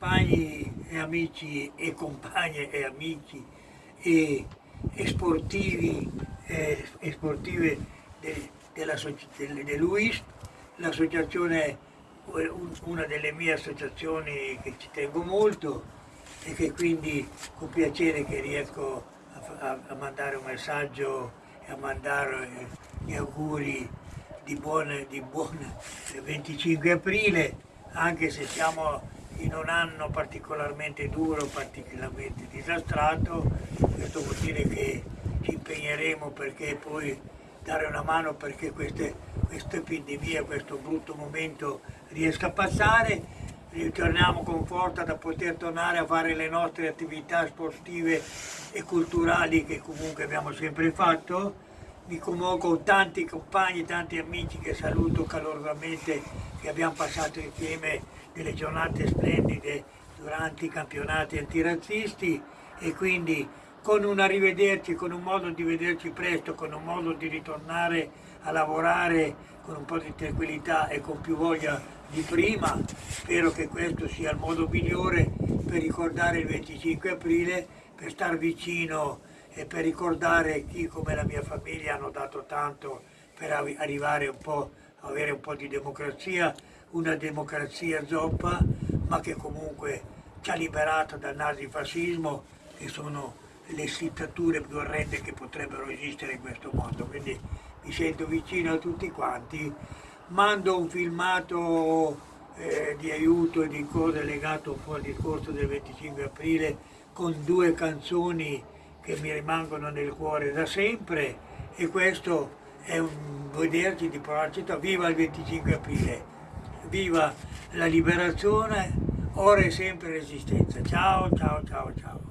compagni e amici e compagne e amici e, e sportivi e, e sportive de, della, de, de Luis, l'associazione una delle mie associazioni che ci tengo molto e che quindi con piacere che riesco a, a, mandare un messaggio e a mandare gli auguri di buon, di buon 25 aprile anche se siamo in un anno particolarmente duro, particolarmente disastrato, questo vuol dire che ci impegneremo perché poi dare una mano perché queste, questa epidemia, questo brutto momento riesca a passare, ritorniamo con forza da poter tornare a fare le nostre attività sportive e culturali che comunque abbiamo sempre fatto. Mi commuovo tanti compagni, tanti amici che saluto calorosamente, che abbiamo passato insieme delle giornate splendide durante i campionati antirazzisti e quindi con un arrivederci, con un modo di vederci presto, con un modo di ritornare a lavorare con un po' di tranquillità e con più voglia di prima. Spero che questo sia il modo migliore per ricordare il 25 aprile, per star vicino e per ricordare chi come la mia famiglia hanno dato tanto per arrivare un po' avere un po' di democrazia, una democrazia zoppa, ma che comunque ci ha liberato dal nazifascismo, che sono le dittature più orrende che potrebbero esistere in questo mondo. Quindi mi sento vicino a tutti quanti, mando un filmato eh, di aiuto e di cose legato un po' al discorso del 25 aprile con due canzoni che mi rimangono nel cuore da sempre e questo è un vederci di provarci, viva il 25 aprile, viva la liberazione, ora e sempre resistenza. Ciao, ciao, ciao, ciao.